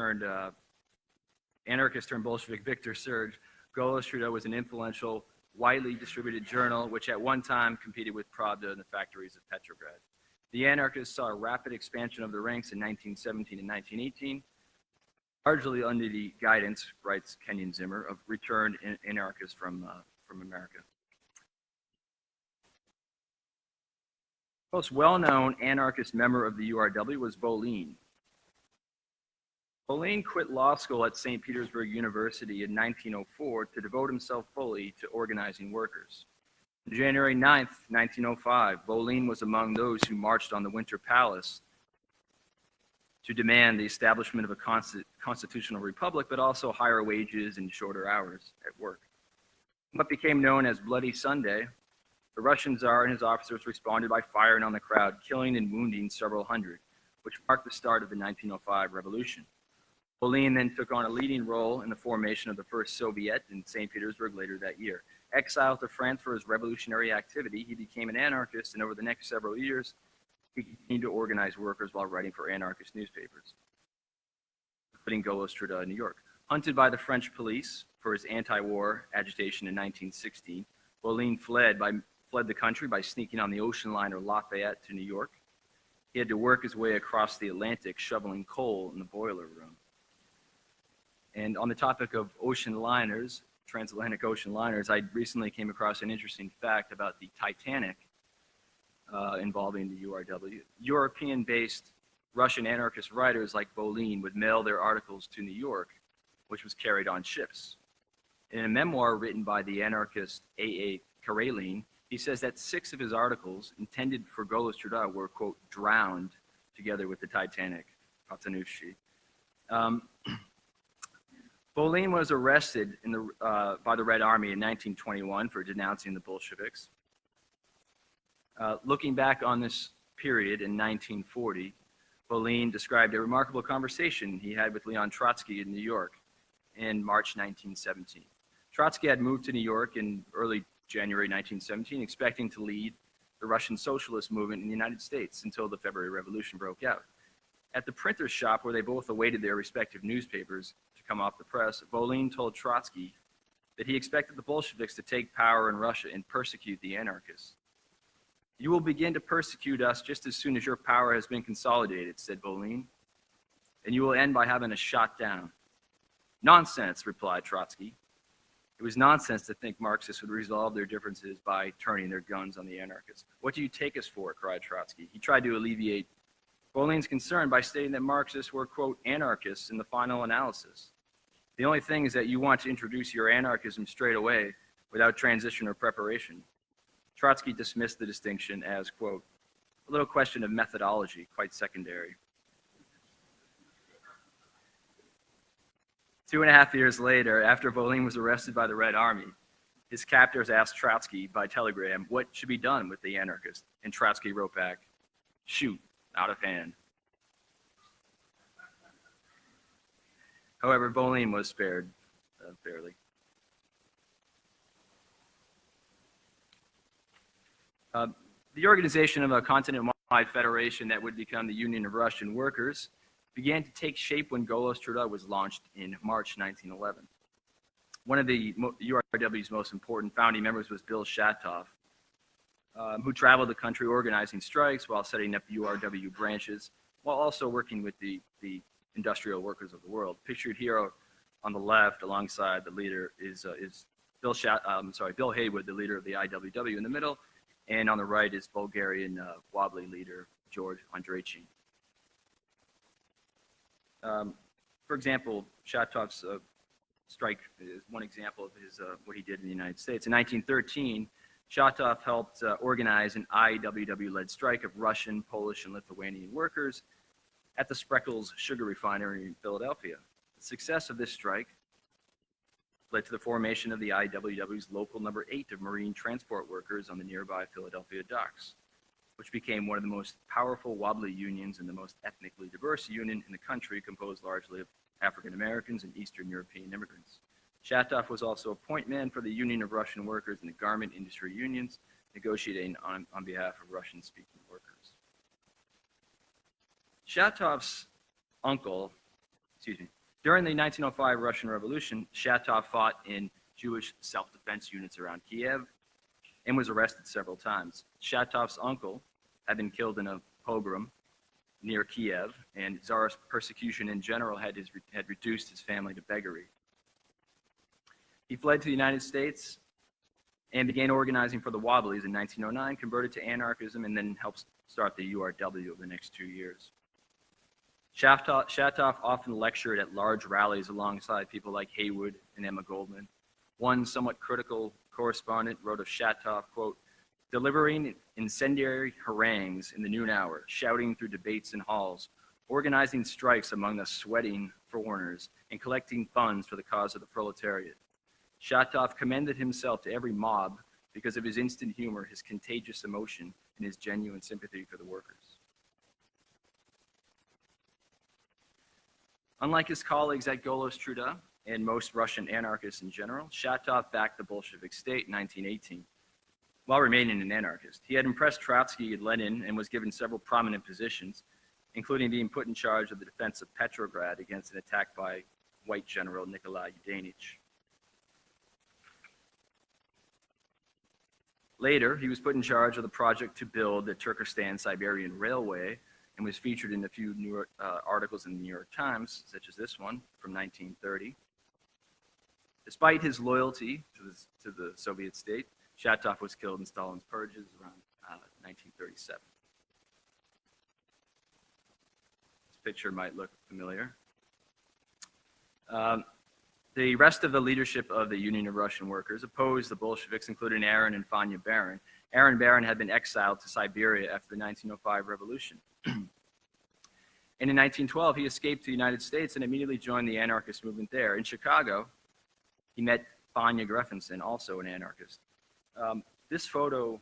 turned uh, anarchist turned Bolshevik Victor Serge, Golos Truda was an influential, widely distributed journal which at one time competed with Pravda in the factories of Petrograd. The anarchists saw a rapid expansion of the ranks in 1917 and 1918, largely under the guidance, writes Kenyon Zimmer, of returned anarchists from, uh, from America. Most well-known anarchist member of the URW was Volin. Volin quit law school at St. Petersburg University in 1904 to devote himself fully to organizing workers. On January 9, 1905, Volin was among those who marched on the Winter Palace to demand the establishment of a consti constitutional republic, but also higher wages and shorter hours at work. What became known as Bloody Sunday, the Russian Tsar and his officers responded by firing on the crowd, killing and wounding several hundred, which marked the start of the 1905 revolution. Volin then took on a leading role in the formation of the first Soviet in St. Petersburg later that year. Exiled to France for his revolutionary activity, he became an anarchist, and over the next several years, he continued to organize workers while writing for anarchist newspapers, including Golos Truda in New York. Hunted by the French police for his anti-war agitation in 1916, Volin fled, by, fled the country by sneaking on the ocean liner Lafayette to New York. He had to work his way across the Atlantic shoveling coal in the boiler room. And on the topic of ocean liners, transatlantic ocean liners, I recently came across an interesting fact about the Titanic uh, involving the URW. European-based Russian anarchist writers like Volin would mail their articles to New York, which was carried on ships. In a memoir written by the anarchist A.A. Karelin, he says that six of his articles intended for Golos Truda were, quote, drowned together with the Titanic, Patanushi. Um, Volin was arrested the, uh, by the Red Army in 1921 for denouncing the Bolsheviks. Uh, looking back on this period in 1940, Volin described a remarkable conversation he had with Leon Trotsky in New York in March 1917. Trotsky had moved to New York in early January 1917, expecting to lead the Russian socialist movement in the United States until the February Revolution broke out. At the printer's shop where they both awaited their respective newspapers come off the press, Volin told Trotsky that he expected the Bolsheviks to take power in Russia and persecute the anarchists. You will begin to persecute us just as soon as your power has been consolidated, said Volin, and you will end by having us shot down. Nonsense, replied Trotsky. It was nonsense to think Marxists would resolve their differences by turning their guns on the anarchists. What do you take us for? cried Trotsky. He tried to alleviate Volin's concern by stating that Marxists were, quote, anarchists in the final analysis. The only thing is that you want to introduce your anarchism straight away without transition or preparation. Trotsky dismissed the distinction as, quote, a little question of methodology, quite secondary. Two and a half years later, after Volin was arrested by the Red Army, his captors asked Trotsky by telegram what should be done with the anarchist, and Trotsky wrote back, shoot, out of hand. However, Volin was spared uh, fairly. Uh, the organization of a continent-wide federation that would become the Union of Russian Workers began to take shape when Golos Truda was launched in March 1911. One of the URW's most important founding members was Bill Shatov, um, who traveled the country organizing strikes while setting up URW branches, while also working with the, the industrial workers of the world. Pictured here on the left alongside the leader is, uh, is Bill Shat, um, sorry, Bill Haywood, the leader of the IWW in the middle, and on the right is Bulgarian uh, wobbly leader George Andreychin. Um, for example, Shatov's uh, strike is one example of his, uh, what he did in the United States. In 1913, Shatov helped uh, organize an IWW-led strike of Russian, Polish, and Lithuanian workers at the Spreckels sugar refinery in Philadelphia. The success of this strike led to the formation of the IWW's local number eight of marine transport workers on the nearby Philadelphia docks, which became one of the most powerful wobbly unions and the most ethnically diverse union in the country, composed largely of African Americans and Eastern European immigrants. Shatov was also a point man for the Union of Russian Workers and the garment industry unions, negotiating on, on behalf of Russian-speaking workers. Shatov's uncle excuse me. During the 1905 Russian Revolution, Shatov fought in Jewish self-defense units around Kiev and was arrested several times. Shatov's uncle had been killed in a pogrom near Kiev, and Tsarist persecution in general had, his, had reduced his family to beggary. He fled to the United States and began organizing for the Wobblies in 1909, converted to anarchism, and then helped start the URW over the next two years. Shatov, often lectured at large rallies alongside people like Haywood and Emma Goldman. One somewhat critical correspondent wrote of Shatov, quote, delivering incendiary harangues in the noon hour, shouting through debates in halls, organizing strikes among the sweating foreigners, and collecting funds for the cause of the proletariat. Shatov commended himself to every mob because of his instant humor, his contagious emotion, and his genuine sympathy for the workers. Unlike his colleagues at Golos Truda and most Russian anarchists in general, Shatov backed the Bolshevik state in 1918 while remaining an anarchist. He had impressed Trotsky and Lenin and was given several prominent positions, including being put in charge of the defense of Petrograd against an attack by white general Nikolai Yudenich. Later, he was put in charge of the project to build the Turkestan-Siberian Railway and was featured in a few New York, uh, articles in the New York Times, such as this one from 1930. Despite his loyalty to the, to the Soviet state, Shatov was killed in Stalin's purges around uh, 1937. This picture might look familiar. Um, the rest of the leadership of the Union of Russian Workers opposed the Bolsheviks, including Aaron and Fanya Baron. Aaron Baron had been exiled to Siberia after the 1905 revolution. and in 1912, he escaped to the United States and immediately joined the anarchist movement there. In Chicago, he met Fanya Grefenson, also an anarchist. Um, this photo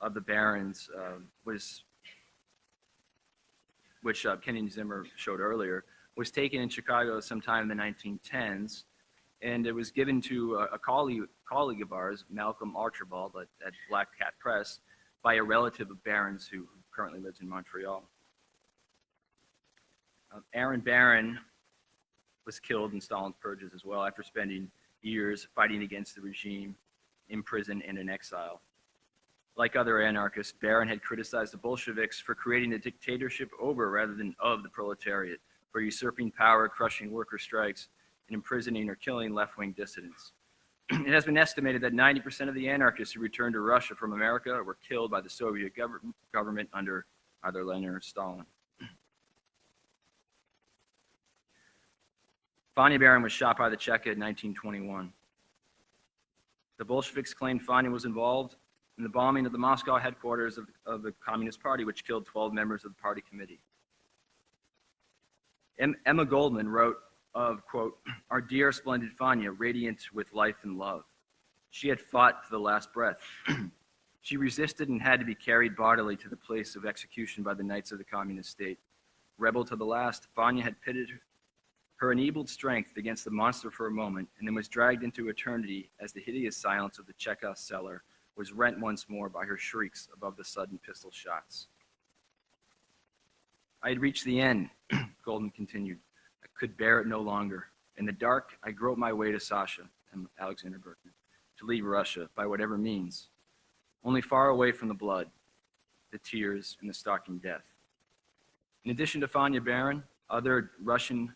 of the Barons uh, was, which uh, Kenny Zimmer showed earlier, was taken in Chicago sometime in the 1910s, and it was given to a, a colleague, colleague of ours, Malcolm Archibald at, at, Black Cat Press, by a relative of Baron's who currently lives in Montreal. Uh, Aaron Baron was killed in Stalin's purges as well after spending years fighting against the regime in prison and in exile. Like other anarchists, Baron had criticized the Bolsheviks for creating a dictatorship over rather than of the proletariat, for usurping power, crushing worker strikes, and imprisoning or killing left-wing dissidents. it has been estimated that 90% of the anarchists who returned to Russia from America were killed by the Soviet gov government under either Lenin or Stalin. Fanya Baron was shot by the Cheka in 1921. The Bolsheviks claimed Fanya was involved in the bombing of the Moscow headquarters of, of the Communist Party, which killed 12 members of the party committee. Emma Goldman wrote of, quote, our dear splendid Fanya, radiant with life and love. She had fought to the last breath. she resisted and had to be carried bodily to the place of execution by the knights of the communist state. Rebel to the last, Fanya had pitted her enabled strength against the monster for a moment, and then was dragged into eternity as the hideous silence of the Cheka cellar was rent once more by her shrieks above the sudden pistol shots. I had reached the end, Goldman continued. Could bear it no longer. In the dark, I groped my way to Sasha and Alexander Berkman to leave Russia by whatever means, only far away from the blood, the tears, and the stalking death. In addition to Fanya Baron, other Russian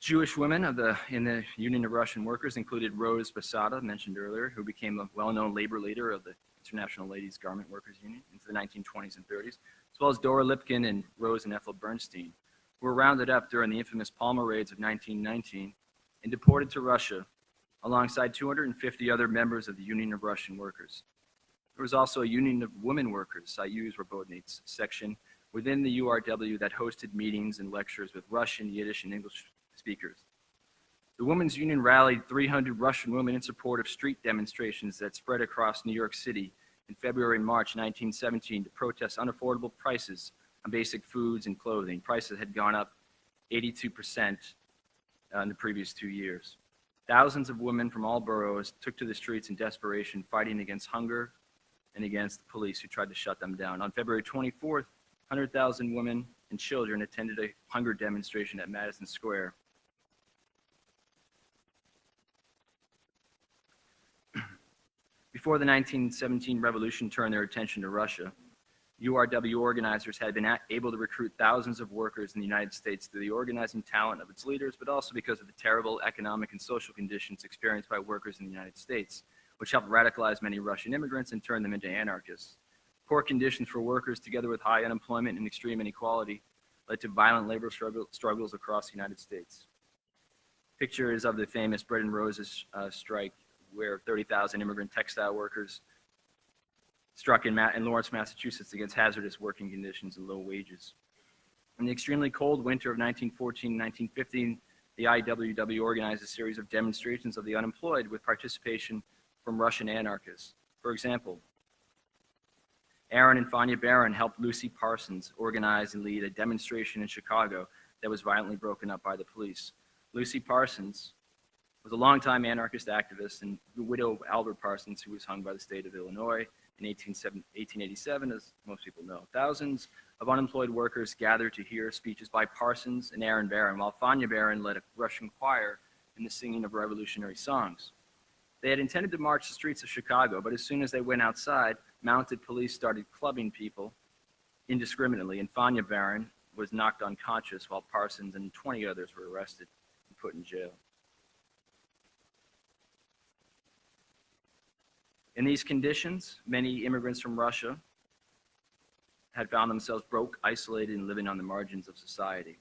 Jewish women of the, in the Union of Russian Workers included Rose Pesotta, mentioned earlier, who became a well-known labor leader of the International Ladies Garment Workers Union into the 1920s and 30s, as well as Dora Lipkin and Rose and Ethel Bernstein, were rounded up during the infamous Palmer raids of 1919 and deported to Russia alongside 250 other members of the Union of Russian Workers. There was also a Union of Women Workers, Soyuz Rabotnits section within the URW that hosted meetings and lectures with Russian, Yiddish, and English speakers. The Women's Union rallied 300 Russian women in support of street demonstrations that spread across New York City in February and March 1917 to protest unaffordable prices on basic foods and clothing. Prices had gone up 82% uh, in the previous two years. Thousands of women from all boroughs took to the streets in desperation, fighting against hunger and against the police who tried to shut them down. On February 24th, 100,000 women and children attended a hunger demonstration at Madison Square. Before the 1917 revolution turned their attention to Russia, URW organizers had been able to recruit thousands of workers in the United States through the organizing talent of its leaders, but also because of the terrible economic and social conditions experienced by workers in the United States, which helped radicalize many Russian immigrants and turn them into anarchists. Poor conditions for workers, together with high unemployment and extreme inequality, led to violent labor struggle, struggles across the United States. Picture is of the famous Bread and Roses uh, strike, where 30,000 immigrant textile workers struck in, Ma- in Lawrence, Massachusetts against hazardous working conditions and low wages. In the extremely cold winter of 1914 1915, the IWW organized a series of demonstrations of the unemployed with participation from Russian anarchists. For example, Aaron and Fanya Baron helped Lucy Parsons organize and lead a demonstration in Chicago that was violently broken up by the police. Lucy Parsons was a longtime anarchist activist and the widow of Albert Parsons, who was hung by the state of Illinois in 1887, as most people know. Thousands of unemployed workers gathered to hear speeches by Parsons and Aaron Baron, while Fanya Baron led a Russian choir in the singing of revolutionary songs. They had intended to march the streets of Chicago, but as soon as they went outside, mounted police started clubbing people indiscriminately, and Fanya Baron was knocked unconscious while Parsons and 20 others were arrested and put in jail. In these conditions, many immigrants from Russia had found themselves broke, isolated, and living on the margins of society.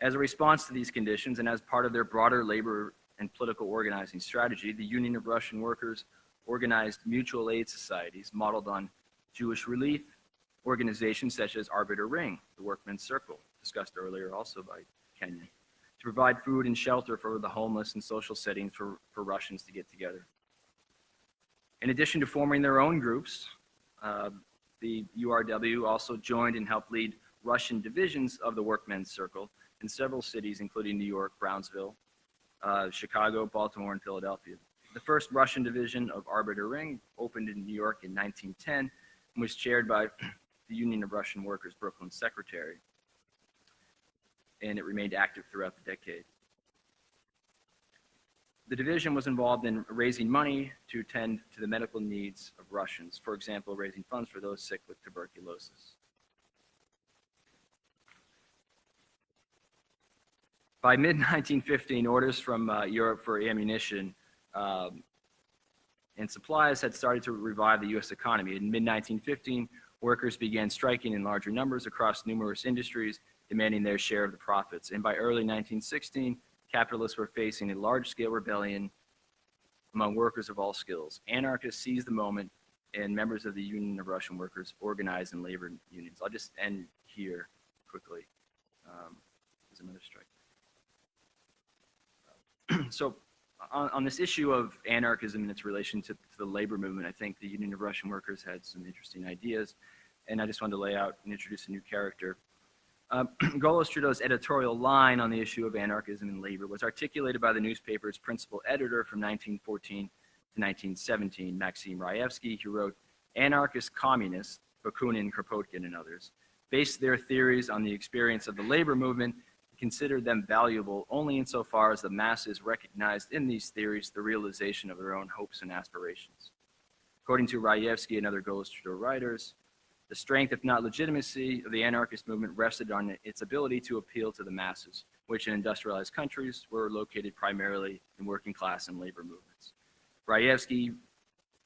As a response to these conditions and as part of their broader labor and political organizing strategy, the Union of Russian Workers organized mutual aid societies modeled on Jewish relief organizations such as Arbeter Ring, the Workmen's Circle, discussed earlier also by Kenyon to provide food and shelter for the homeless and social settings for, for Russians to get together. In addition to forming their own groups, uh, the URW also joined and helped lead Russian divisions of the Workmen's Circle in several cities, including New York, Brownsville, uh, Chicago, Baltimore, and Philadelphia. The first Russian division of Arbeter Ring opened in New York in 1910 and was chaired by the Union of Russian Workers Brooklyn secretary and it remained active throughout the decade. The division was involved in raising money to attend to the medical needs of Russians, for example, raising funds for those sick with tuberculosis. By mid-1915, orders from uh, Europe for ammunition um, and supplies had started to revive the U.S. economy. In mid-1915, workers began striking in larger numbers across numerous industries demanding their share of the profits. And by early 1916, capitalists were facing a large-scale rebellion among workers of all skills. Anarchists seized the moment, and members of the Union of Russian Workers organized in labor unions. I'll just end here quickly. Um, there's another strike. so on, on, this issue of anarchism and its relation to, to the labor movement, I think the Union of Russian Workers had some interesting ideas, and I just wanted to lay out and introduce a new character. Uh, Truda's editorial line on the issue of anarchism and labor was articulated by the newspaper's principal editor from 1914 to 1917, Maxim Raevsky, who wrote, anarchist communists, Bakunin, Kropotkin, and others, based their theories on the experience of the labor movement and considered them valuable only insofar as the masses recognized in these theories the realization of their own hopes and aspirations. According to Raevsky and other Golos Truda writers, the strength, if not legitimacy, of the anarchist movement rested on its ability to appeal to the masses, which in industrialized countries were located primarily in working class and labor movements. Raevsky,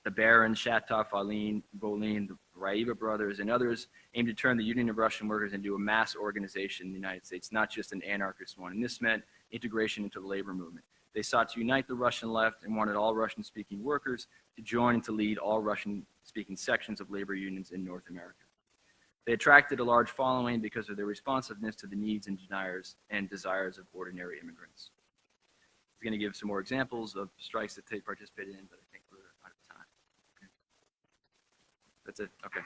the Baron, Shatov, Aline, Volin, the Raiva brothers, and others aimed to turn the Union of Russian Workers into a mass organization in the United States, not just an anarchist one. And this meant integration into the labor movement. They sought to unite the Russian left and wanted all Russian-speaking workers to join and to lead all Russian-speaking sections of labor unions in North America. They attracted a large following because of their responsiveness to the needs and desires and desires of ordinary immigrants. I'm going to give some more examples of strikes that they participated in, but I think we're out of time. Okay. That's it. Okay.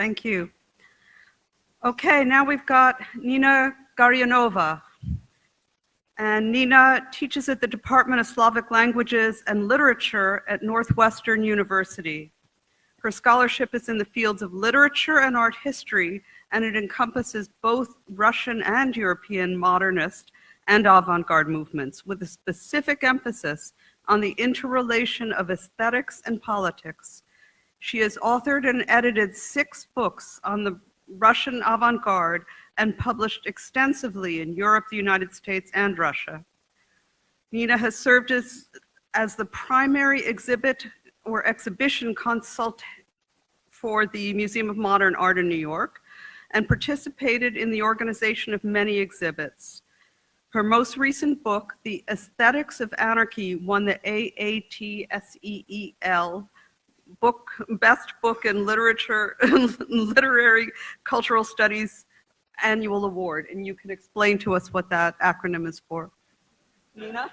Thank you. Okay, now we've got Nina Gurianova. And Nina teaches at the Department of Slavic Languages and Literature at Northwestern University. Her scholarship is in the fields of literature and art history, and it encompasses both Russian and European modernist and avant-garde movements with a specific emphasis on the interrelation of aesthetics and politics. She has authored and edited six books on the Russian avant-garde and published extensively in Europe, the United States, and Russia. Nina has served as, as the primary exhibit or exhibition consult for the Museum of Modern Art in New York and participated in the organization of many exhibits. Her most recent book, The Aesthetics of Anarchy, won the AATSEEL book, Best Book in Literature, Literary Cultural Studies Annual Award. And you can explain to us what that acronym is for. Nina?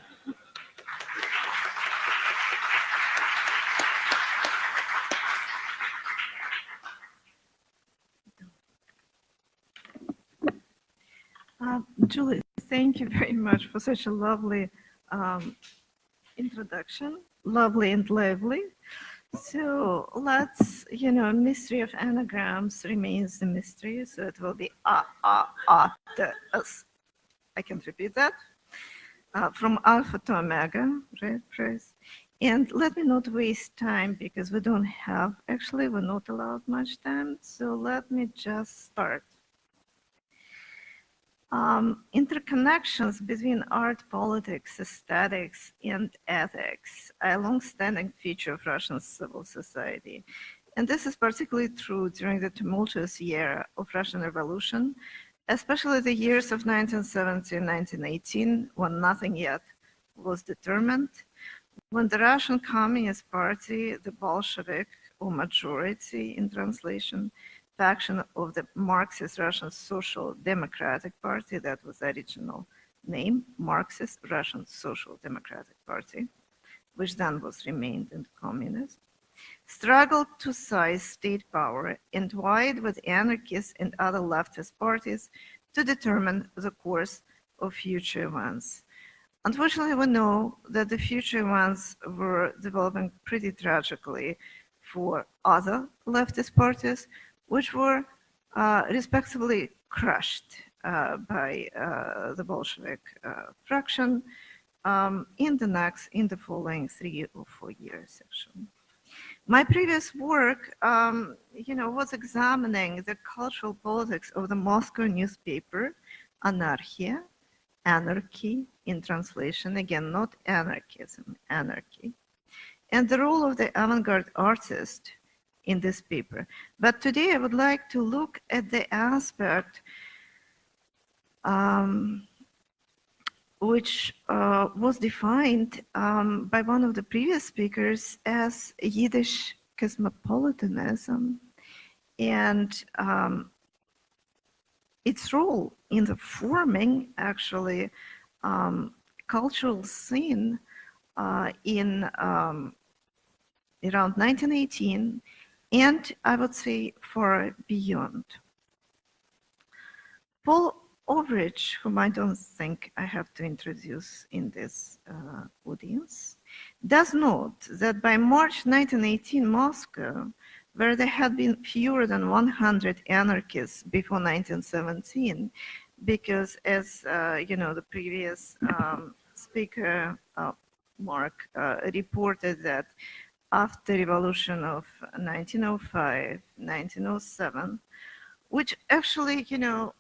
Uh, Julie, thank you very much for such a lovely um, introduction, lovely and lively. So let's, you know, mystery of anagrams remains the mystery, so it will be a a a the. I can repeat that. Uh, from alpha to omega, right, Chris? And let me not waste time because we don't have, actually, we're not allowed much time. So let me just start. Um, interconnections between art, politics, aesthetics, and ethics are a long-standing feature of Russian civil society. And this is particularly true during the tumultuous year of Russian Revolution, especially the years of 1917 and 1918, when nothing yet was determined, when the Russian Communist Party, the Bolshevik, or majority in translation, faction of the Marxist Russian Social Democratic Party, that was the original name, Marxist Russian Social Democratic Party, which then was renamed into communist, struggled to seize state power and vied with anarchists and other leftist parties to determine the course of future events. Unfortunately, we know that the future events were developing pretty tragically for other leftist parties, which were uh, respectively crushed uh, by uh, the Bolshevik fraction um, in the next, in the following three or four years, actually. My previous work, um, you know, was examining the cultural politics of the Moscow newspaper, Anarchia, Anarchy in translation, again, not anarchism, anarchy, and the role of the avant-garde artist in this paper. But today I would like to look at the aspect um, which uh, was defined um, by one of the previous speakers as Yiddish cosmopolitanism and um, its role in the forming actually um, cultural scene uh, in um, around 1918 and I would say for beyond. Paul Avrich, whom I don't think I have to introduce in this uh, audience, does note that by March 1918 Moscow, where there had been fewer than 100 anarchists before 1917, because as uh, you know, the previous um, speaker, uh, Mark, uh, reported that after revolution of 1905, 1907, which actually, you know,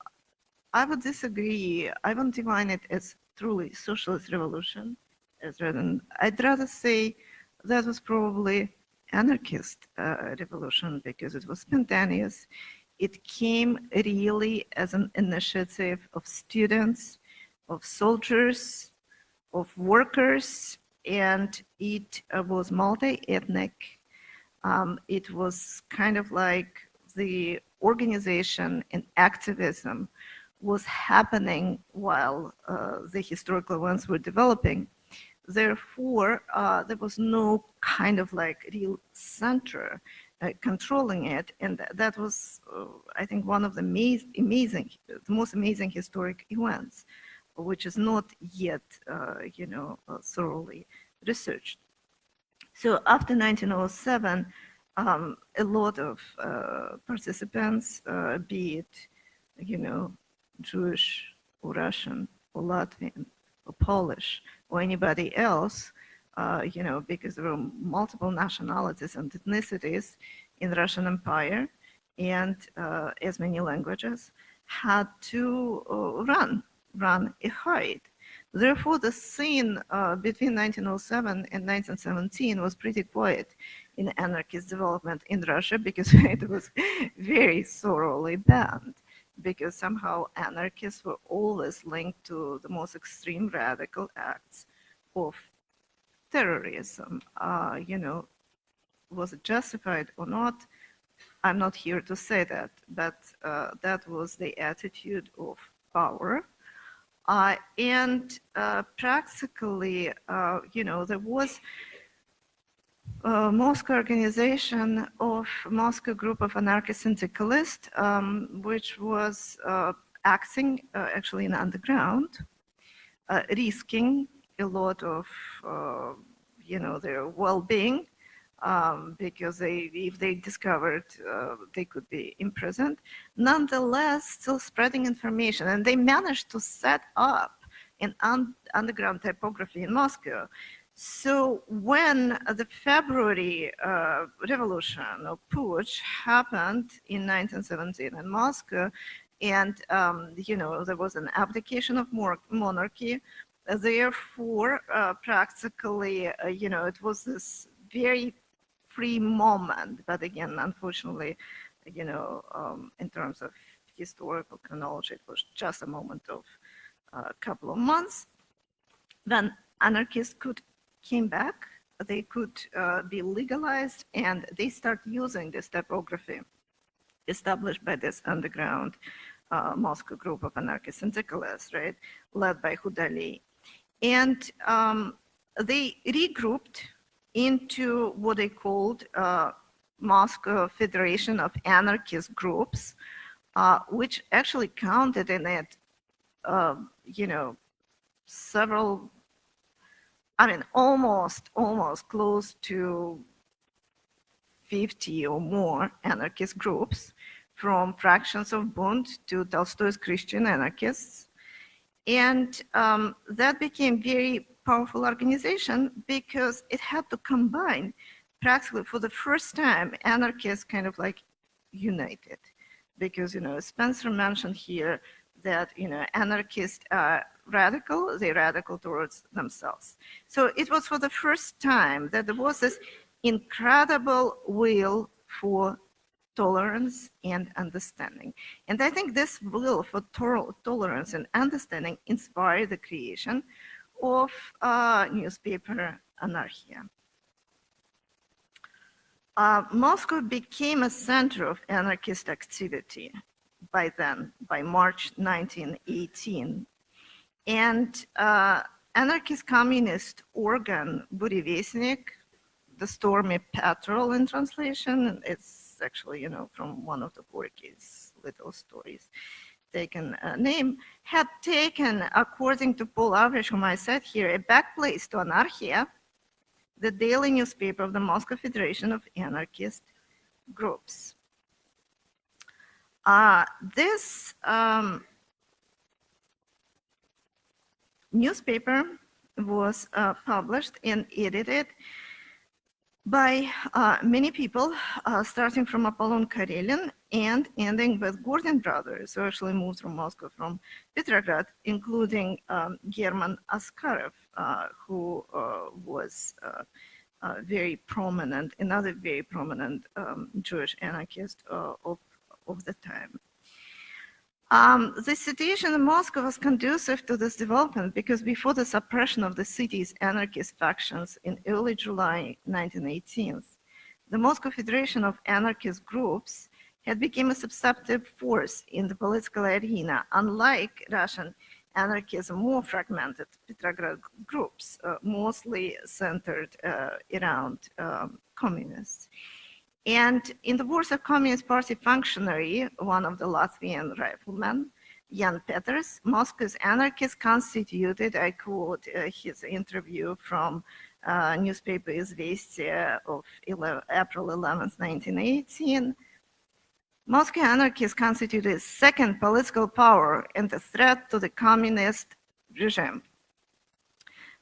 I would disagree. I wouldn't define it as truly socialist revolution, as than, I'd rather say that was probably anarchist uh, revolution because it was spontaneous. It came really as an initiative of students, of soldiers, of workers, and it uh, was multi-ethnic. Um, it was kind of like the organization and activism was happening while uh, the historical events were developing. Therefore, uh, there was no kind of like real center uh, controlling it. And tha- that was, uh, I think, one of the amaz- amazing, the most amazing historic events, which is not yet, uh, you know, uh, thoroughly researched. So after 1907, um, a lot of uh, participants, uh, be it, you know, Jewish or Russian or Latvian or Polish or anybody else, uh, you know, because there were multiple nationalities and ethnicities in the Russian Empire and uh, as many languages, had to run, run and hide. Therefore, the scene uh, between 1907 and 1917 was pretty quiet in anarchist development in Russia because it was very thoroughly banned because somehow anarchists were always linked to the most extreme radical acts of terrorism. Uh, you know, was it justified or not? I'm not here to say that, but uh, that was the attitude of power. Uh, and uh, practically, uh, you know, there was a Moscow organization of Moscow group of anarchist syndicalists, um, which was uh, acting uh, actually in underground, uh, risking a lot of, uh, you know, their well-being um, because they, if they discovered, uh, they could be imprisoned. Nonetheless, still spreading information, and they managed to set up an un- underground typography in Moscow. So when the February uh, revolution or putsch happened in 1917 in Moscow, and um, you know there was an abdication of monarchy, therefore uh, practically uh, you know it was this very free moment. But again, unfortunately, you know, um, in terms of historical chronology, it was just a moment of a couple of months. Then anarchists could came back, they could uh, be legalized, and they start using this typography established by this underground uh, Moscow group of anarchist syndicalists, right, led by Hudali. And um, they regrouped into what they called uh, Moscow Federation of Anarchist Groups, uh, which actually counted in it, uh, you know, several, I mean, almost, almost close to 50 or more anarchist groups, from fractions of Bund to Tolstoy's Christian anarchists. And um, that became very powerful organization because it had to combine practically for the first time anarchists kind of like united. Because you know spencer mentioned here that you know anarchists are radical they're radical towards themselves. So it was for the first time that there was this incredible will for tolerance and understanding. And i think this will for tol- tolerance and understanding inspired the creation of uh, newspaper Anarchia. Uh, Moscow became a center of anarchist activity by then, by March 1918. And uh, anarchist communist organ Burevestnik, the Stormy Petrel in translation, it's actually, you know, from one of the Gorky's little stories taken uh, name, had taken, according to Paul Avrich, whom I said here, a back place to Anarchia, the daily newspaper of the Moscow Federation of Anarchist Groups. Uh, this um, newspaper was uh, published and edited by uh, many people, uh, starting from Apollon Karelin and ending with Gordon brothers, who actually moved from Moscow from Petrograd, including um, German Askarov, uh, who uh, was uh, uh, very prominent, another very prominent um, Jewish anarchist of, of the time. Um, the situation in Moscow was conducive to this development because before the suppression of the city's anarchist factions in early July 1918, the Moscow Federation of Anarchist Groups had become a substantive force in the political arena, unlike Russian anarchism, more fragmented Petrograd groups, uh, mostly centered uh, around um, communists. And in the words of Communist Party functionary, one of the Latvian riflemen, Jan Peters, Moscow's anarchists constituted, I quote uh, his interview from uh, newspaper Izvestia of 11, April 11, 1918, Moscow anarchists constituted a second political power and a threat to the communist regime.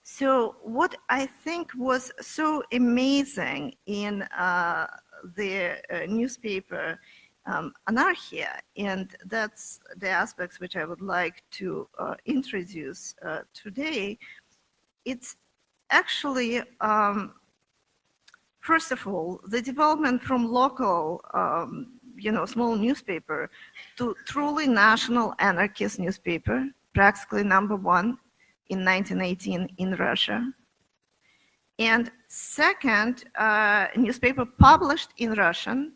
So what I think was so amazing in uh, the uh, newspaper um, Anarchia, and that's the aspects which I would like to uh, introduce uh, today, it's actually, um, first of all, the development from local, um, you know, small newspaper to truly national anarchist newspaper, practically number one in 1918 in Russia. And second, uh, newspaper published in Russian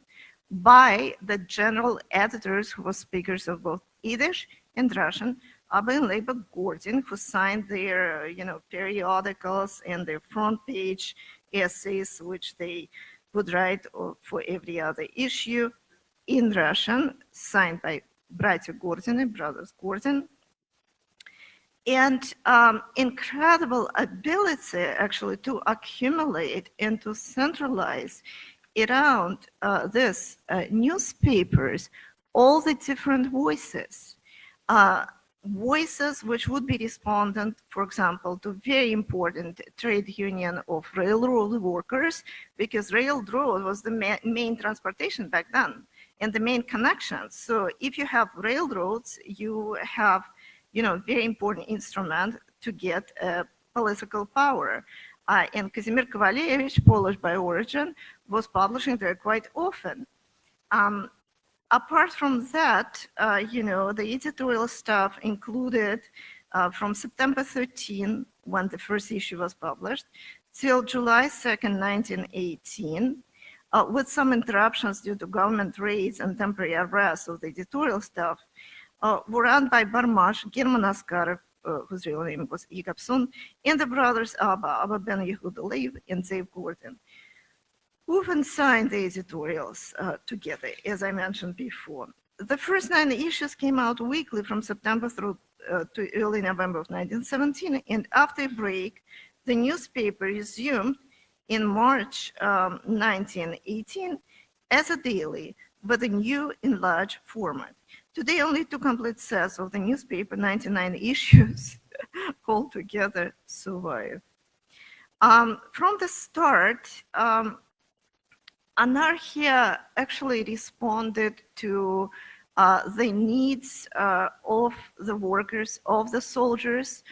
by the general editors who were speakers of both Yiddish and Russian, Abba and Leiba Gordon, who signed their, you know, periodicals and their front page essays, which they would write for every other issue in Russian, signed by Gordon and Brothers Gordon. And um, incredible ability actually to accumulate and to centralize around uh, this uh, newspapers all the different voices. Uh, voices which would be respondent, for example, to very important trade union of railroad workers, because railroad was the ma main transportation back then and the main connection. So if you have railroads, you have, you know, very important instrument to get uh, political power. Uh, and Kazimir Kovalevich, Polish by origin, was publishing there quite often. Um, apart from that, uh, you know, the editorial stuff included uh, from September 13, when the first issue was published, till July 2nd, 1918, uh, with some interruptions due to government raids and temporary arrests of the editorial staff, uh, were run by Barmash, German Askarov, uh, whose real name was Igapsun, and the brothers Abba, Abba Ben Yehuda Leib, and Zev Gordon who often signed the editorials uh, together, as I mentioned before. The first nine issues came out weekly from September through uh, to early November of 1917, and after a break, the newspaper resumed in March um, 1918 as a daily with a new enlarged format. Today, only two complete sets of the newspaper, 99 issues altogether survive. Um, from the start, um, Anarchia actually responded to uh, the needs uh, of the workers, of the soldiers,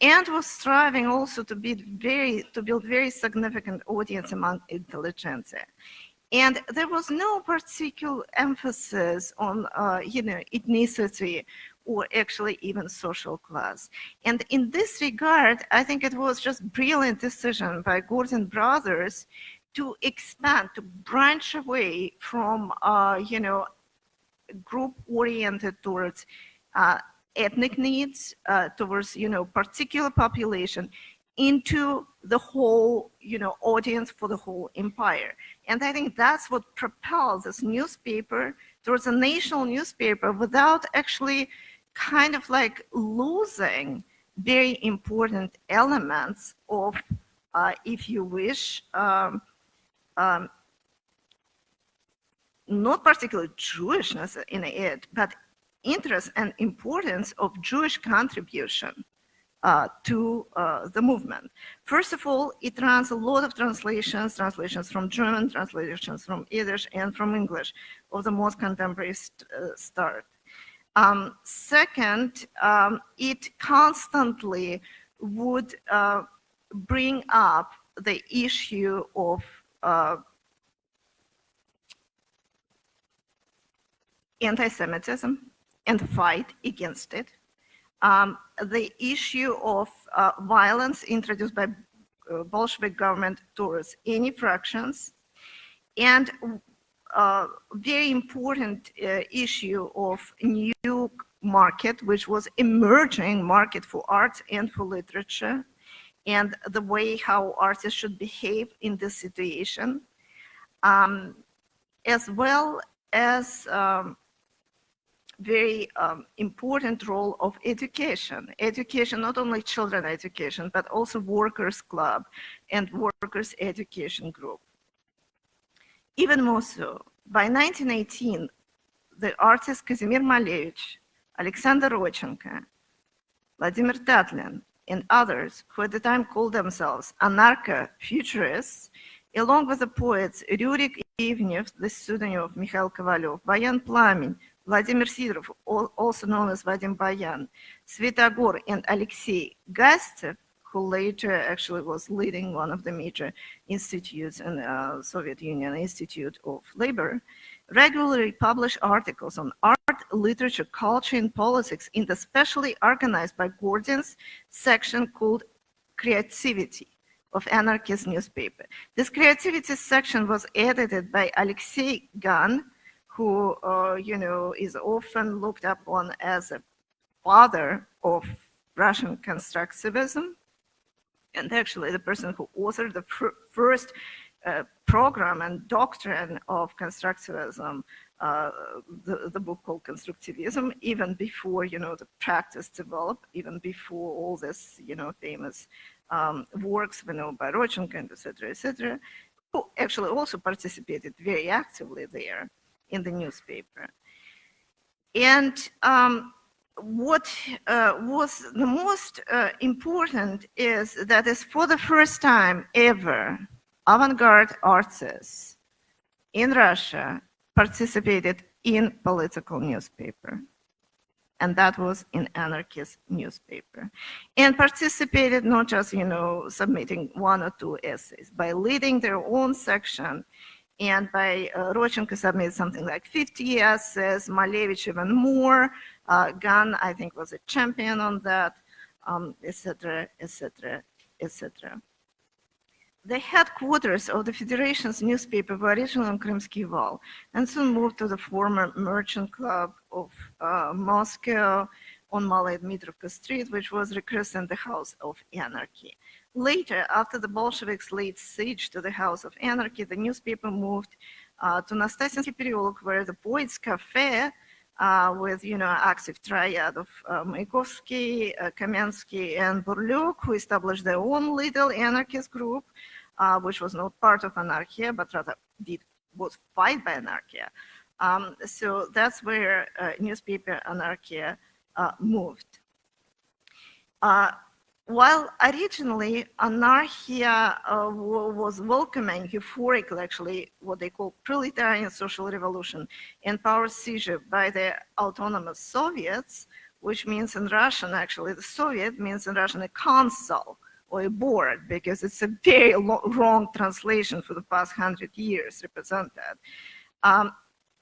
and was striving also to very to build very significant audience among intelligentsia. And there was no particular emphasis on, uh, you know, ethnicity or actually even social class. And in this regard, I think it was just brilliant decision by Gordon Brothers to expand, to branch away from, uh, you know, group oriented towards uh, ethnic needs, uh, towards, you know, particular population into the whole, you know, audience for the whole empire. And I think that's what propelled this newspaper towards a national newspaper without actually kind of like losing very important elements of, uh, if you wish, um, um, not particularly Jewishness in it, but interest and importance of Jewish contribution uh, to uh, the movement. First of all, it runs a lot of translations, translations from German, translations from Yiddish, and from English of the most contemporary st uh, start. Um, second, um, it constantly would uh, bring up the issue of uh, anti-Semitism and fight against it. Um, the issue of uh, violence introduced by uh, Bolshevik government towards any fractions, and uh, very important uh, issue of new market, which was emerging market for arts and for literature, and the way how artists should behave in this situation. Um, as well as um, very um, important role of education. Education, not only children education, but also workers club and workers education group. Even more so, by 1918, the artists Kazimir Malevich, Alexander Rodchenko, Vladimir Tatlin, and others who at the time called themselves anarcho-futurists, along with the poets Rurik Ivnev, the pseudonym of Mikhail Kovalyov, Bayan Plamin, Vladimir Sidorov, also known as Vadim Bayan, Svetogor, and Alexei Gastev, who later actually was leading one of the major institutes in the uh, Soviet Union, Institute of Labor, regularly publish articles on art, literature, culture, and politics in the specially organized by Gordon's section called Creativity of Anarchist newspaper. This creativity section was edited by Alexei Gan, who, uh, you know, is often looked upon as a father of Russian constructivism, and actually the person who authored the first uh, program and doctrine of constructivism, uh, the, the book called Constructivism, even before, you know, the practice developed, even before all this, you know, famous um, works, we know, by Rodchenko and et cetera, et cetera, who actually also participated very actively there in the newspaper. And um, what uh, was the most uh, important is that is for the first time ever, avant-garde artists in Russia participated in political newspaper. And that was in anarchist newspaper. And participated not just, you know, submitting one or two essays, by leading their own section and by uh, Rodchenko submitted something like 50 essays, Malevich even more, uh, Gan, I think, was a champion on that, etc., etc., etc. The headquarters of the Federation's newspaper were originally on Krymsky Wall and soon moved to the former Merchant Club of uh, Moscow on Malaya Dmitrovka Street, which was rechristened the House of Anarchy. Later, after the Bolsheviks laid siege to the House of Anarchy, the newspaper moved uh, to Nastasinsky Pereulok, where the Poets Cafe uh, with, you know, active triad of uh, Mayakovsky, uh, Kamensky, and Burlyuk, who established their own little anarchist group, uh, which was not part of Anarchia, but rather did was fight by Anarchia. Um, so that's where uh, newspaper Anarchia uh, moved. While originally Anarchia uh, was welcoming euphoric, actually, what they call proletarian social revolution and power seizure by the autonomous Soviets, which means in Russian, actually, the Soviet means in Russian a council or a board, because it's a very wrong translation for the past hundred years represented. Um,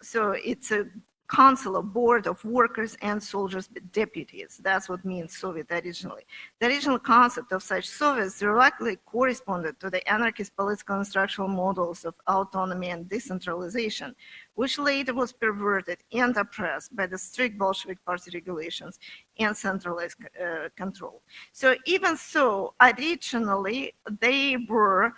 so it's a council, a board of workers and soldiers deputies. That's what means Soviet originally. The original concept of such Soviets directly corresponded to the anarchist political and structural models of autonomy and decentralization, which later was perverted and oppressed by the strict Bolshevik party regulations and centralized uh, control. So even so, originally they were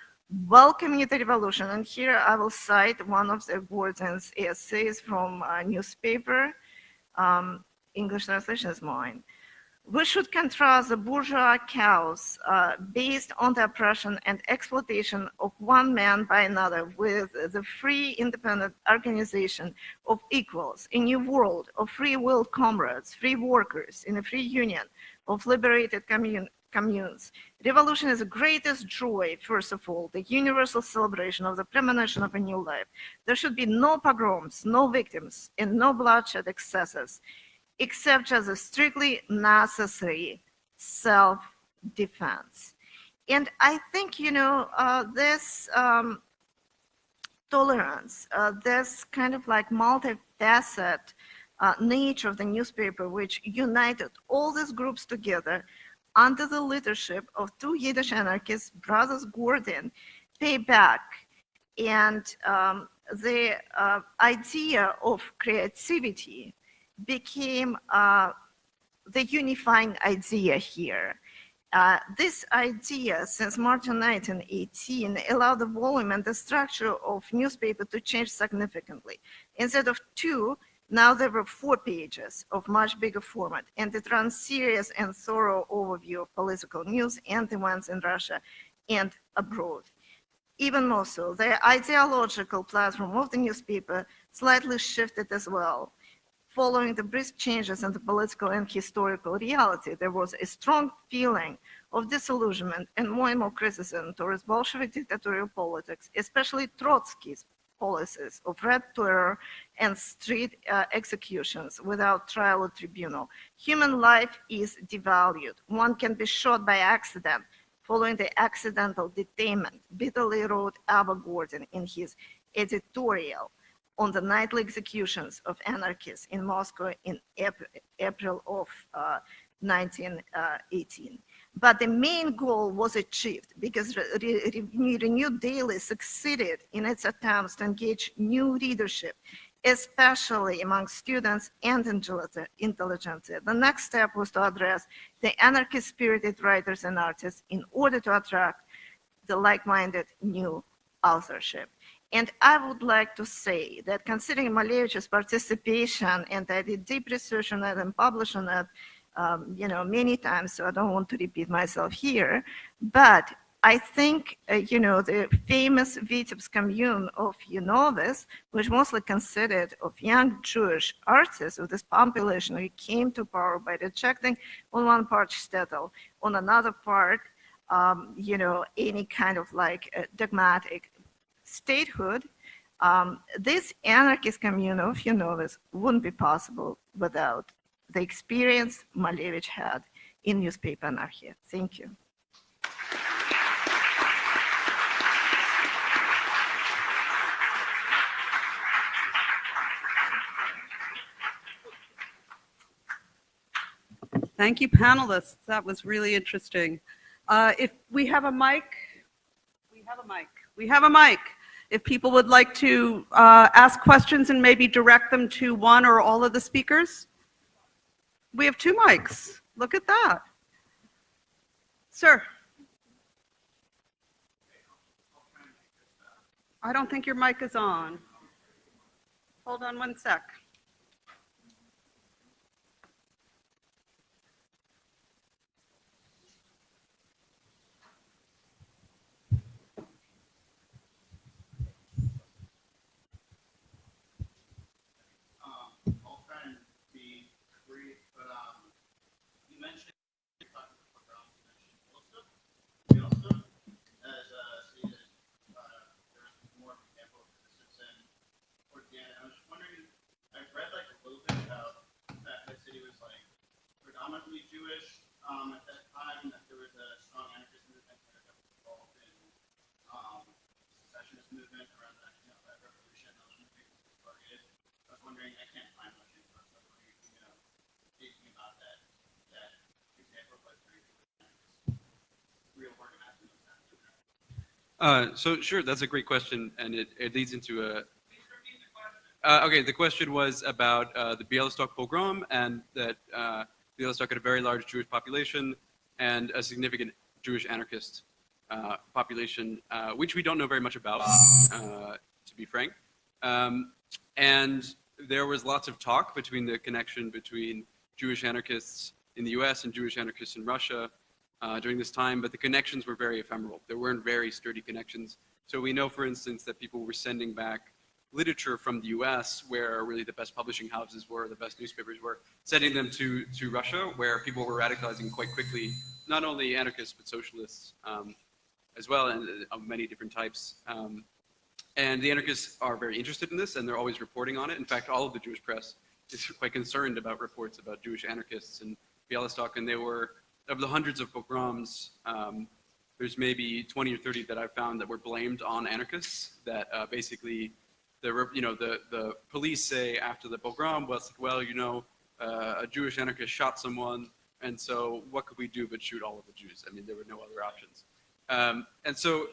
welcoming the revolution. And here I will cite one of the Gordon's essays from a newspaper. Um, English translation is mine. We should contrast the bourgeois chaos uh, based on the oppression and exploitation of one man by another with the free independent organization of equals, a new world of free will comrades, free workers in a free union of liberated commune, communes. Revolution is the greatest joy, first of all, the universal celebration of the premonition of a new life. There should be no pogroms, no victims, and no bloodshed excesses, except as a strictly necessary self-defense. And I think, you know, uh, this um, tolerance, uh, this kind of like multifaceted uh, nature of the newspaper, which united all these groups together, under the leadership of two Yiddish anarchists, brothers Gordon, pay back. And um, the uh, idea of creativity became uh, the unifying idea here. Uh, this idea, since March 1918, allowed the volume and the structure of newspaper to change significantly. Instead of two, now there were four pages of much bigger format, and it runs serious and thorough overview of political news and events in Russia and abroad. Even more so, the ideological platform of the newspaper slightly shifted as well. Following the brisk changes in the political and historical reality, there was a strong feeling of disillusionment and more and more criticism towards Bolshevik dictatorial politics, especially Trotsky's policies of red terror and street uh, executions without trial or tribunal. Human life is devalued. One can be shot by accident following the accidental detainment, bitterly wrote Abba Gordon in his editorial on the nightly executions of anarchists in Moscow in April, of uh, 1918. But the main goal was achieved because Re- Re- Renew Daily succeeded in its attempts to engage new readership, especially among students and intelli- intelligentsia. The next step was to address the anarchist-spirited writers and artists in order to attract the like-minded new authorship. And I would like to say that considering Malevich's participation, and I did deep research on it and published on it, um, you know, many times, so I don't want to repeat myself here, but I think, uh, you know, the famous Vitebsk commune of UNOVIS, which mostly consisted of young Jewish artists of this population who came to power by rejecting on one part shtetl, on another part, um, you know, any kind of like uh, dogmatic statehood, um, this anarchist commune of UNOVIS wouldn't be possible without the experience Malevich had in newspaper anarchy. Thank you. Thank you, panelists. That was really interesting. Uh, If we have a mic, we have a mic. We have a mic. If people would like to uh, ask questions and maybe direct them to one or all of the speakers? We have two mics. Look at that. Sir? I don't think your mic is on. Hold on one sec. Um, I'll try and be brief, but, um, you mentioned, you talked about, you mentioned Bialystok. Bialystok, as, uh, seen as, uh, there's more examples of this in Organic. I was just wondering, I've read like a little bit about that the city was like predominantly Jewish, um, at that time, that there was a strong anarchist movement there that was involved in, um, secessionist movement around that, you know, that revolution, that was movement was targeted. I was wondering, I can't find much info, so I was wondering, if you know, thinking about that, that example, but very real organizing of that. Uh, so sure, that's a great question, and it, it leads into a. Uh, okay, the question was about uh, the Bialystok pogrom and that uh, Bialystok had a very large Jewish population and a significant Jewish anarchist uh, population, uh, which we don't know very much about, uh, to be frank. Um, and there was lots of talk between the connection between Jewish anarchists in the U.S. and Jewish anarchists in Russia uh, during this time, but the connections were very ephemeral. There weren't very sturdy connections. So we know, for instance, that people were sending back literature from the US, where really the best publishing houses were, the best newspapers were, sending them to, to Russia, where people were radicalizing quite quickly, not only anarchists, but socialists um, as well, and uh, of many different types. Um, and the anarchists are very interested in this, and they're always reporting on it. In fact, all of the Jewish press is quite concerned about reports about Jewish anarchists in Bialystok, and they were, of the hundreds of pogroms, um, there's maybe 20 or 30 that I've found that were blamed on anarchists, that uh, basically, the, you know, the, the police say after the pogrom, like, well, you know, uh, a Jewish anarchist shot someone, and so what could we do but shoot all of the Jews? I mean, there were no other options. Um, and so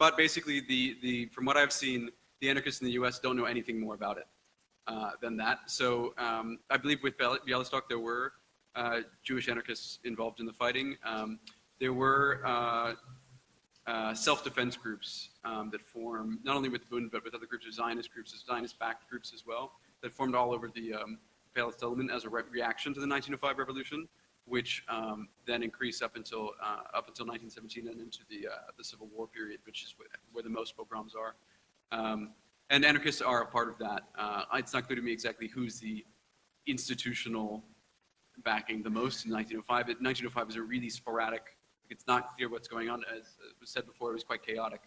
but basically, the, the, from what I've seen, the anarchists in the U.S. don't know anything more about it uh, than that. So um, I believe with Bialystok, there were uh, Jewish anarchists involved in the fighting. Um, there were uh, uh, self-defense groups um, that form not only with Bund but with other groups, of Zionist groups, Zionist-backed groups as well, that formed all over the um, Palestinian as a re- reaction to the 1905 revolution, which um, then increased up until uh, up until 1917 and into the uh, the Civil War period, which is where, the most pogroms are. Um, and anarchists are a part of that. It's not clear to me exactly who's the institutional backing the most in 1905. But 1905 is a really sporadic. It's not clear what's going on. As was said before, it was quite chaotic.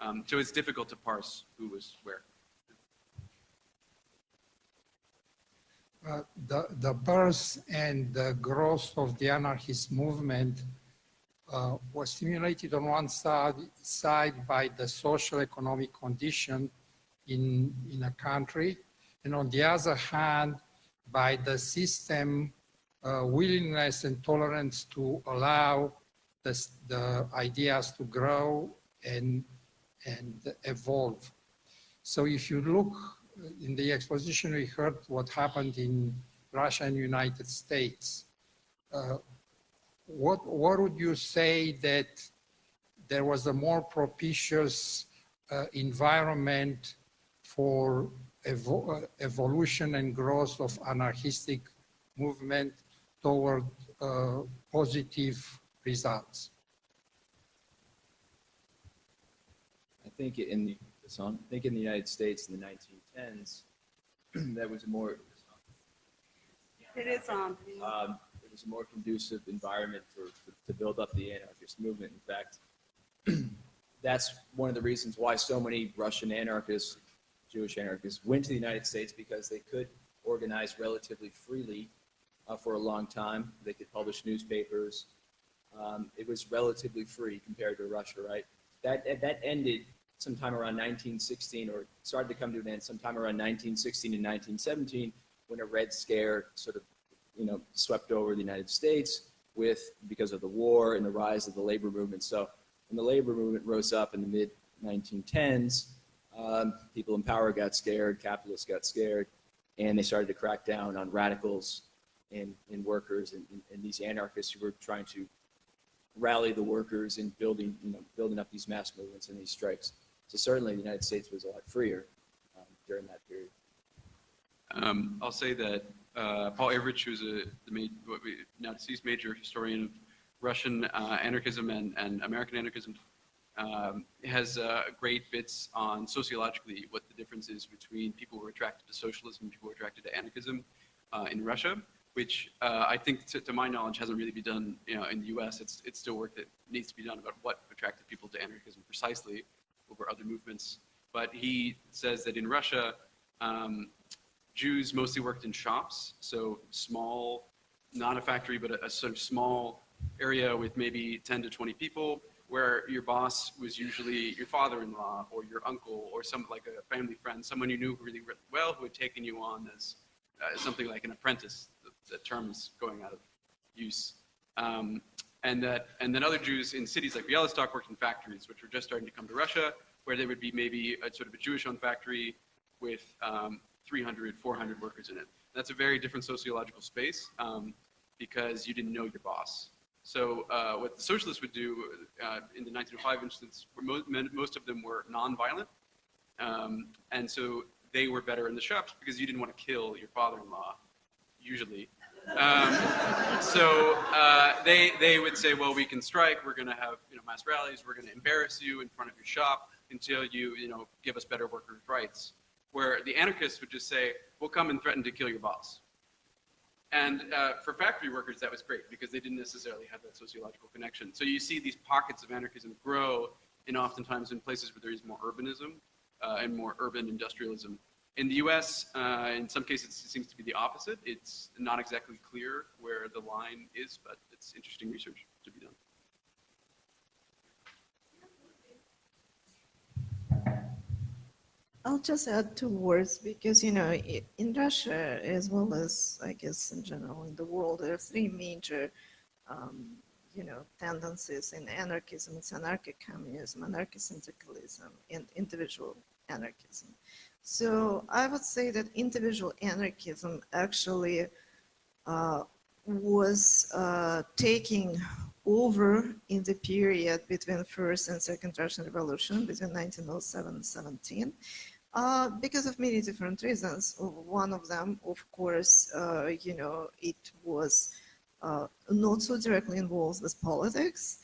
Um, so it's difficult to parse who was where. Uh, the, the birth and the growth of the anarchist movement uh, was stimulated on one side, side by the social economic condition in, in a country, and on the other hand, by the system uh, willingness and tolerance to allow the, the ideas to grow and, and evolve. So if you look in the exposition, we heard what happened in Russia and United States. Uh, what, what would you say that there was a more propitious uh, environment for evo uh, evolution and growth of anarchistic movement toward uh, positive results? I think in the, this I think in the United States in the 1910s, that was a more, It is on. um, it was a more conducive environment for, for, to build up the anarchist movement. In fact, that's one of the reasons why so many Russian anarchists, Jewish anarchists, went to the United States because they could organize relatively freely uh, for a long time. They could publish newspapers. Um, it was relatively free compared to Russia, right? That that ended sometime around 1916, or started to come to an end sometime around 1916 and 1917, when a Red Scare sort of, you know, swept over the United States with because of the war and the rise of the labor movement. So when the labor movement rose up in the mid 1910s, um, people in power got scared, capitalists got scared, and they started to crack down on radicals and, and workers and, and, these anarchists who were trying to rally the workers and building, you know, building up these mass movements and these strikes. So certainly the United States was a lot freer um, during that period. Um, I'll say that uh, Paul Avrich, who's a the now deceased major historian of Russian uh, anarchism and, and American anarchism, um, has uh, great bits on sociologically what the difference is between people who are attracted to socialism and people who are attracted to anarchism uh, in Russia, which uh, I think, to, to, my knowledge, hasn't really been done you know, in the U.S. It's, it's still work that needs to be done about what attracted people to anarchism precisely over other movements. But he says that in Russia, um, Jews mostly worked in shops, so small, not a factory, but a, a sort of small area with maybe 10 to 20 people where your boss was usually your father-in-law or your uncle or some like a family friend, someone you knew really, well who had taken you on as uh, something like an apprentice. The, the term is going out of use. Um, and that, and then other Jews in cities like Bialystok worked in factories, which were just starting to come to Russia, where there would be maybe a sort of a Jewish-owned factory with um, 300, 400 workers in it. That's a very different sociological space um, because you didn't know your boss. So uh, what the socialists would do uh, in the 1905 instance, most, most of them were nonviolent. Um, and so they were better in the shops because you didn't want to kill your father-in-law, usually. Um, so uh, they, they would say, well, we can strike, we're going to have you know, mass rallies, we're going to embarrass you in front of your shop until you, you know, give us better workers' rights. Where the anarchists would just say, we'll come and threaten to kill your boss. And uh, for factory workers, that was great because they didn't necessarily have that sociological connection. So you see these pockets of anarchism grow and oftentimes in places where there is more urbanism uh, and more urban industrialism. In the US, uh, in some cases, it seems to be the opposite. It's not exactly clear where the line is, but it's interesting research to be done. I'll just add two words because, you know, in Russia, as well as, I guess, in general in the world, there are three major, um, you know, tendencies in anarchism. It's anarchic communism, anarcho-syndicalism, and individual anarchism. So I would say that individual anarchism actually uh, was uh, taking over in the period between first and second Russian Revolution, between 1907 and 17, uh, because of many different reasons. One of them, of course, uh, you know, it was uh, not so directly involved with politics.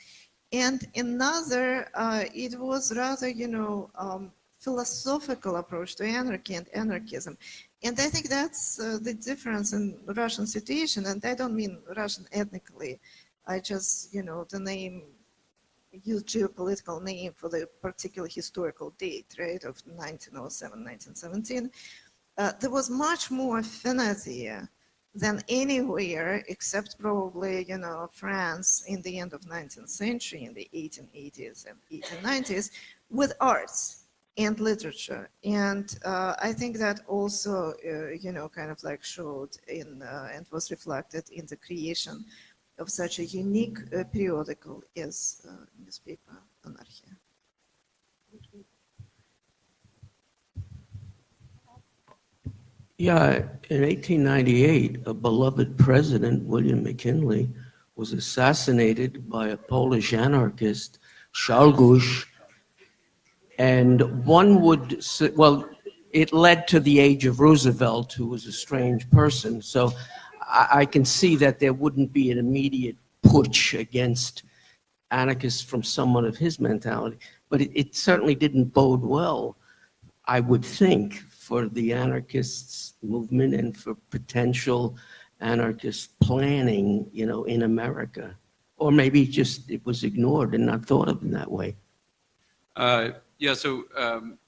And another, uh, it was rather, you know, um, philosophical approach to anarchy and anarchism. And I think that's uh, the difference in Russian situation. And I don't mean Russian ethnically. I just, you know, the name, use geopolitical name for the particular historical date, right, of 1907, 1917. Uh, there was much more affinity than anywhere except probably, you know, France in the end of 19th century, in the 1880s and 1890s, with arts and literature. And uh, I think that also, uh, you know, kind of like showed in uh, and was reflected in the creation of such a unique uh, periodical as uh, newspaper Anarchia. Yeah, in 1898, a beloved president, William McKinley, was assassinated by a Polish anarchist, Czolgosz. And one would, well, it led to the age of Roosevelt, who was a strange person. So I, I can see that there wouldn't be an immediate push against anarchists from someone of his mentality. But it, it certainly didn't bode well, I would think, for the anarchists movement and for potential anarchist planning, you know, in America. Or maybe just it was ignored and not thought of in that way. Uh, yeah, so um,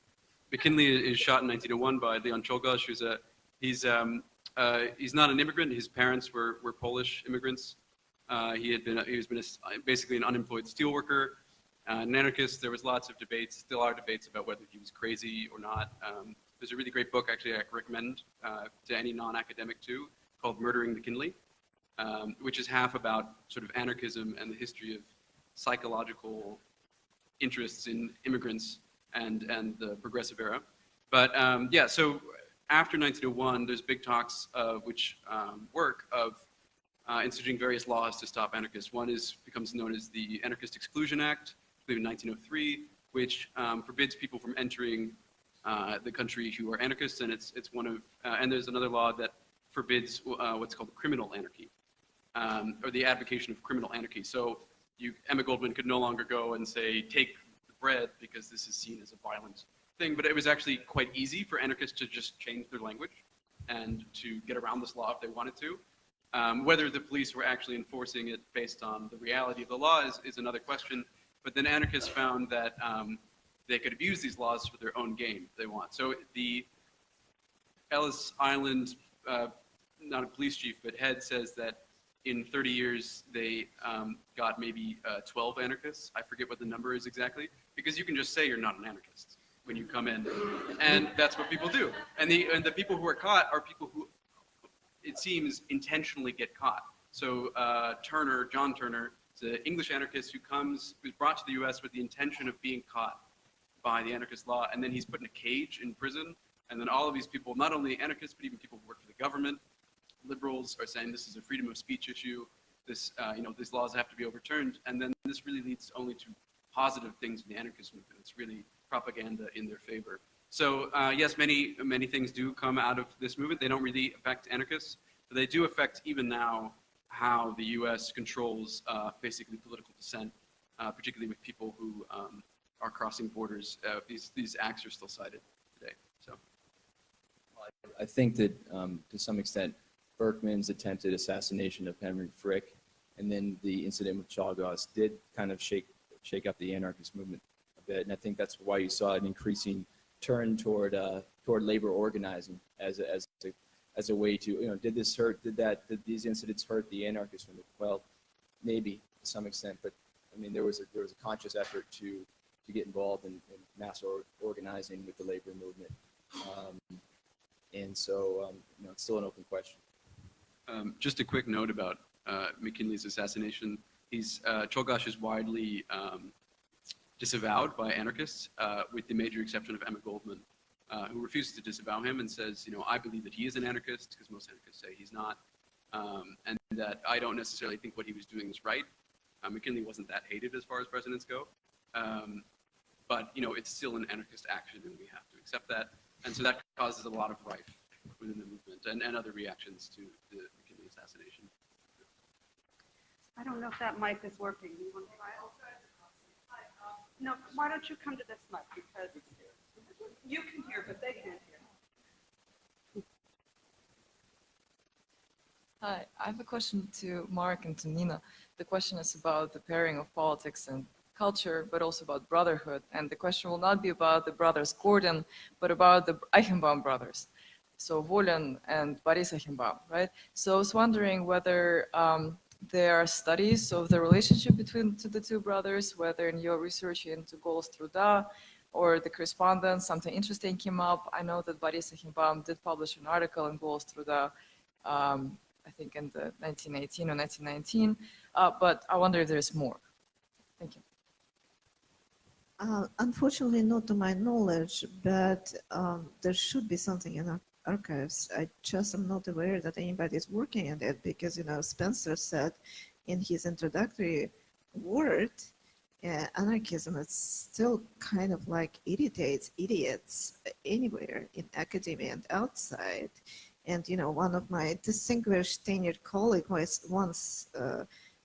McKinley is shot in 1901 by Leon Czolgosz, who's a, he's, um, uh, he's not an immigrant. His parents were, were Polish immigrants. Uh, he had been, he was been a, basically an unemployed steelworker, uh, an anarchist. There was lots of debates, still are debates about whether he was crazy or not. Um, there's a really great book, actually, I recommend uh, to any non-academic too, called Murdering McKinley, um, which is half about sort of anarchism and the history of psychological interests in immigrants and, and the progressive era. But um, yeah, so after 1901, there's big talks of which um, work of uh, instituting various laws to stop anarchists. One is becomes known as the Anarchist Exclusion Act, believe in 1903, which um, forbids people from entering uh, the country who are anarchists, and it's it's one of uh, and there's another law that forbids uh, what's called criminal anarchy, um, or the advocation of criminal anarchy. So you, Emma Goldman could no longer go and say take the bread because this is seen as a violent thing, but it was actually quite easy for anarchists to just change their language and to get around this law if they wanted to. Um, whether the police were actually enforcing it based on the reality of the law is, is another question. But then anarchists found that um, they could abuse these laws for their own gain if they want. So the Ellis Island, uh, not a police chief, but head says that in 30 years they um, got maybe uh, 12 anarchists. I forget what the number is exactly, because you can just say you're not an anarchist when you come in, and that's what people do. And the and the people who are caught are people who, it seems, intentionally get caught. So uh, Turner, John Turner, is an English anarchist who comes, who's brought to the U.S. with the intention of being caught by the anarchist law, and then he's put in a cage in prison. And then all of these people, not only anarchists, but even people who work for the government, liberals are saying this is a freedom of speech issue. This, uh, you know, these laws have to be overturned. And then this really leads only to positive things in the anarchist movement. It's really propaganda in their favor. So uh, yes, many many things do come out of this movement. They don't really affect anarchists, but they do affect even now how the U.S. controls uh, basically political dissent, uh, particularly with people who um, are crossing borders. Uh, these these acts are still cited today. So I think that um, to some extent, Berkman's attempted assassination of Henry Frick and then the incident with Czolgosz did kind of shake shake up the anarchist movement a bit. And I think that's why you saw an increasing turn toward uh, toward labor organizing as a, as a, as a way to you know did this hurt did that did these incidents hurt the anarchist movement? Well, maybe to some extent, but I mean there was a there was a conscious effort to to get involved in, in mass or, organizing with the labor movement. Um, and so, um, you know, it's still an open question. Um, just a quick note about uh, McKinley's assassination. He's uh, Czolgosz is widely um, disavowed by anarchists, uh, with the major exception of Emma Goldman, uh, who refuses to disavow him and says, you know, I believe that he is an anarchist because most anarchists say he's not. Um, and that I don't necessarily think what he was doing is right. Uh, McKinley wasn't that hated as far as presidents go. Um, but, you know, it's still an anarchist action and we have to accept that. And so that causes a lot of rife within the movement and, and other reactions to the McKinley assassination. I don't know if that mic is working. You want to try it? No, why don't you come to this mic because you can hear, but they can't hear. Hi, I have a question to Mark and to Nina. The question is about the pairing of politics and culture, but also about brotherhood. And the question will not be about the brothers Gordon, but about the Eichenbaum brothers. So Volin and Boris right? So I was wondering whether um, there are studies of the relationship between the two brothers, whether in your research into Golos Truda or the correspondence, something interesting came up. I know that Boris did publish an article in Golos Truda um, I think in the 1918 or 1919, uh, but I wonder if there's more. Thank you. Uh, Unfortunately, not to my knowledge, but um, there should be something in our archives. I just am not aware that anybody is working on it because, you know, Spencer said in his introductory word, uh, anarchism is still kind of like irritates idiots anywhere in academia and outside. And, you know, one of my distinguished tenured colleague was once, uh,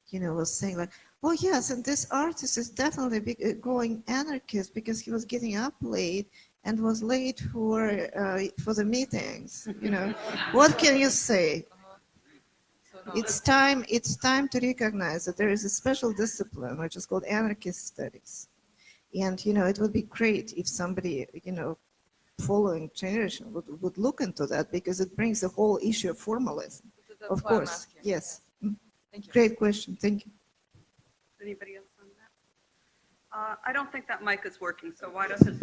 you know, was saying like, oh yes, and this artist is definitely uh, going anarchist because he was getting up late and was late for uh, for the meetings. You know, what can you say? It's time. It's time to recognize that there is a special discipline which is called anarchist studies, and you know, it would be great if somebody, you know, following generation would, would look into that because it brings the whole issue of formalism. Of course, yes. Mm, Thank you. Great question. Thank you. Anybody else? Uh, I don't think that mic is working, so why doesn't,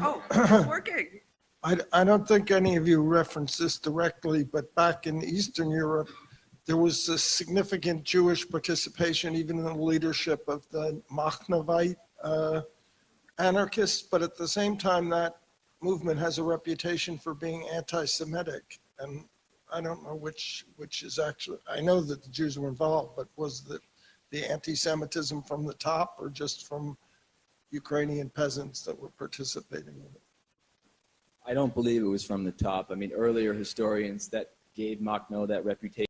oh, it's working. I, I don't think any of you referenced this directly, but back in Eastern Europe, there was a significant Jewish participation, even in the leadership of the Makhnovite uh, anarchists. But at the same time, that movement has a reputation for being anti-Semitic. And I don't know which, which is actually, I know that the Jews were involved, but was the, the anti-Semitism from the top or just from Ukrainian peasants that were participating in it? I don't believe it was from the top. I mean, earlier historians that gave Makhno that reputation